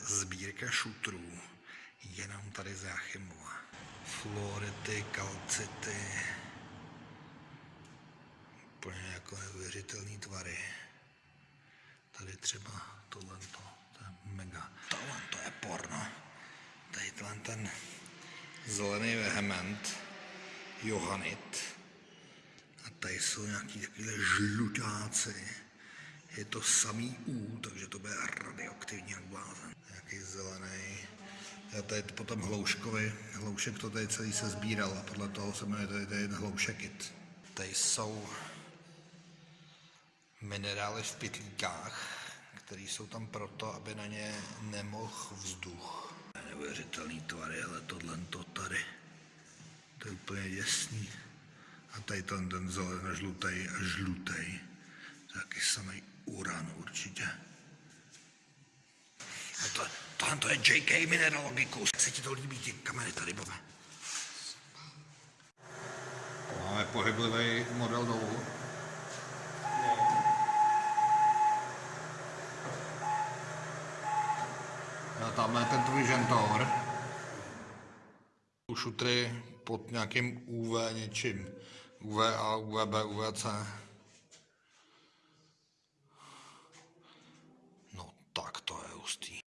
sbírka šutrů, jenom tady z Jáchymova. Fluority, kalcity, úplně jako neuvěřitelný tvary. Tady třeba tohle, to je mega. Tohle to je porno. Tady tenhle ten zelený vehement, Johannit. A tady jsou nějaký takovýhle žlutáci. Je to samý U, takže to bude radioaktivní jak blázen. Nějaký zelený. A tady potom hlouškovi. Hloušek to tady celý se sbíral a podle toho se jmenuje tady, tady hloušekit. Tady jsou minerály v pytlíkách, které jsou tam proto, aby na ně nemohl vzduch. Neuvěřitelný tvary, ale tohle to tady, to je úplně děsný. A tady ten, ten zelený, žlutý a žlutý. Taky samý určitě. A to, tohle to je JK Mineralogicus. Jak se ti to líbí, ty kamery tady, Bobe? Máme pohyblivý model dolů. A tamhle je ten tvůj žentor. Šutry pod nějakým UV něčím. UVA, UVB, UVC. No